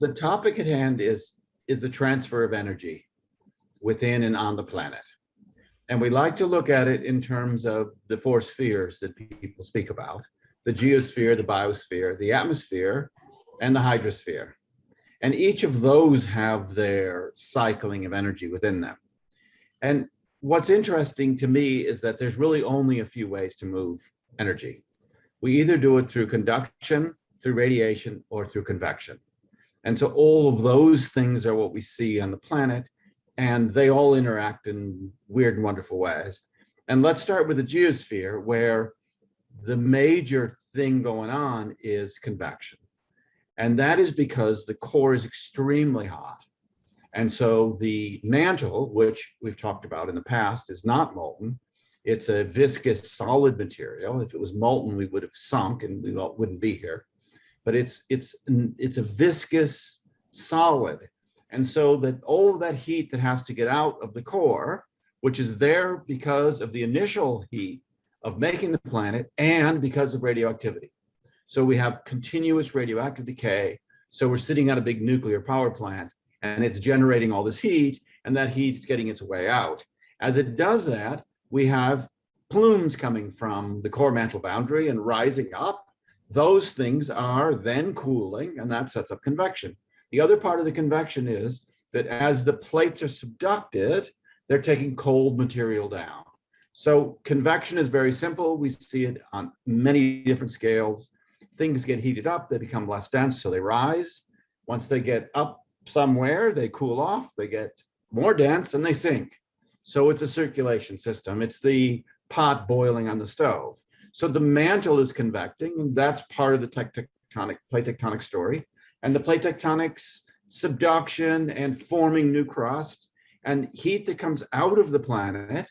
the topic at hand is, is the transfer of energy within and on the planet. And we like to look at it in terms of the four spheres that people speak about, the geosphere, the biosphere, the atmosphere, and the hydrosphere. And each of those have their cycling of energy within them. And what's interesting to me is that there's really only a few ways to move energy. We either do it through conduction, through radiation, or through convection. And so all of those things are what we see on the planet, and they all interact in weird and wonderful ways. And let's start with the geosphere, where the major thing going on is convection. And that is because the core is extremely hot. And so the mantle, which we've talked about in the past, is not molten. It's a viscous solid material. If it was molten, we would have sunk and we wouldn't be here. But it's it's it's a viscous solid. And so that all that heat that has to get out of the core, which is there because of the initial heat of making the planet and because of radioactivity. So we have continuous radioactive decay. So we're sitting at a big nuclear power plant and it's generating all this heat and that heat's getting its way out. As it does that, we have plumes coming from the core mantle boundary and rising up. Those things are then cooling and that sets up convection. The other part of the convection is that as the plates are subducted, they're taking cold material down. So convection is very simple. We see it on many different scales. Things get heated up, they become less dense, so they rise. Once they get up somewhere, they cool off, they get more dense and they sink. So it's a circulation system. It's the pot boiling on the stove. So the mantle is convecting and that's part of the tectonic plate tectonic story. And the plate tectonics subduction and forming new crust and heat that comes out of the planet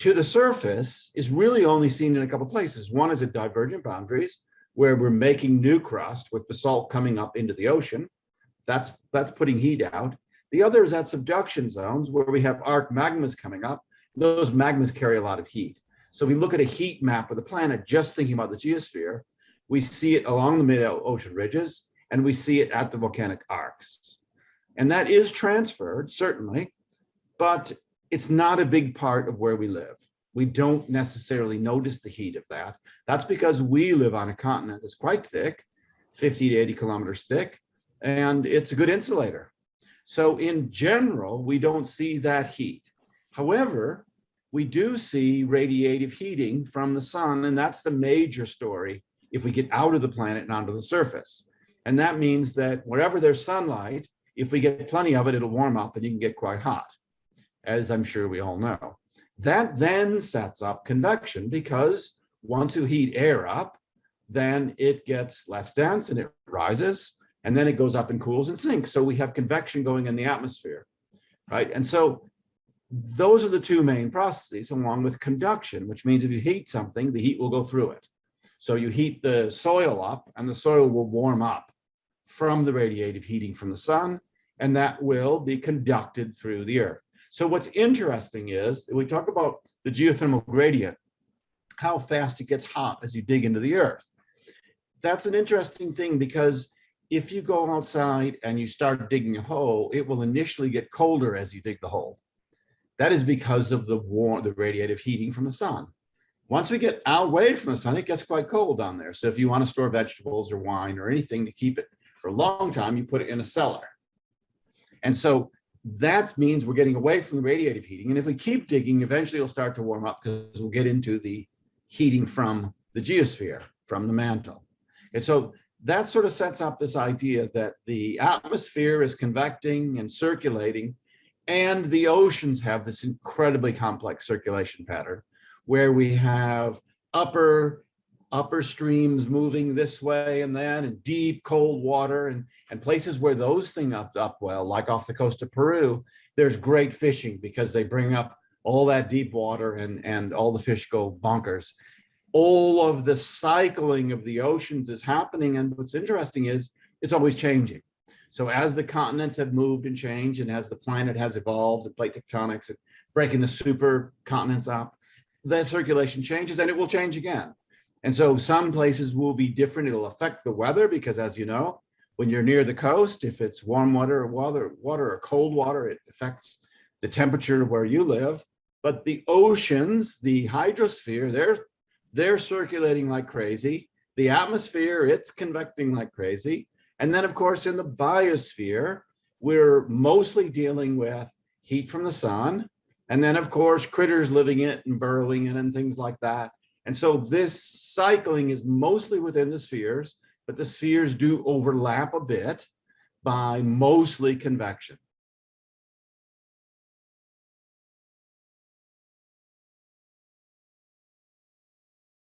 to the surface is really only seen in a couple places. One is at divergent boundaries where we're making new crust with basalt coming up into the ocean. That's, that's putting heat out. The other is at subduction zones where we have arc magmas coming up. Those magmas carry a lot of heat. So we look at a heat map of the planet, just thinking about the geosphere, we see it along the mid-ocean ridges, and we see it at the volcanic arcs. And that is transferred, certainly, but it's not a big part of where we live. We don't necessarily notice the heat of that. That's because we live on a continent that's quite thick, 50 to 80 kilometers thick, and it's a good insulator. So in general, we don't see that heat. However, we do see radiative heating from the sun, and that's the major story if we get out of the planet and onto the surface. And that means that wherever there's sunlight, if we get plenty of it, it'll warm up and you can get quite hot, as I'm sure we all know. That then sets up convection because once you heat air up, then it gets less dense and it rises and then it goes up and cools and sinks. So we have convection going in the atmosphere, right? And so those are the two main processes along with conduction, which means if you heat something, the heat will go through it. So you heat the soil up and the soil will warm up from the radiative heating from the sun, and that will be conducted through the earth. So what's interesting is we talk about the geothermal gradient, how fast it gets hot as you dig into the earth. That's an interesting thing because if you go outside and you start digging a hole, it will initially get colder as you dig the hole. That is because of the warm, the radiative heating from the sun. Once we get away from the sun, it gets quite cold down there. So if you want to store vegetables or wine or anything to keep it for a long time, you put it in a cellar. And so that means we're getting away from the radiative heating. And if we keep digging, eventually it'll start to warm up because we'll get into the heating from the geosphere, from the mantle. And so that sort of sets up this idea that the atmosphere is convecting and circulating and the oceans have this incredibly complex circulation pattern where we have upper upper streams moving this way and then and deep cold water and and places where those things up up well like off the coast of Peru there's great fishing because they bring up all that deep water and and all the fish go bonkers all of the cycling of the oceans is happening. And what's interesting is it's always changing. So as the continents have moved and changed and as the planet has evolved, the plate tectonics and breaking the super continents up, that circulation changes and it will change again. And so some places will be different. It'll affect the weather because as you know, When you're near the coast, if it's warm water, water, water or cold water, it affects the temperature where you live. But the oceans, the hydrosphere, they're, they're circulating like crazy. The atmosphere, it's convecting like crazy. And then, of course, in the biosphere, we're mostly dealing with heat from the sun. And then, of course, critters living in it and burrowing in and things like that. And so this cycling is mostly within the spheres, but the spheres do overlap a bit by mostly convection.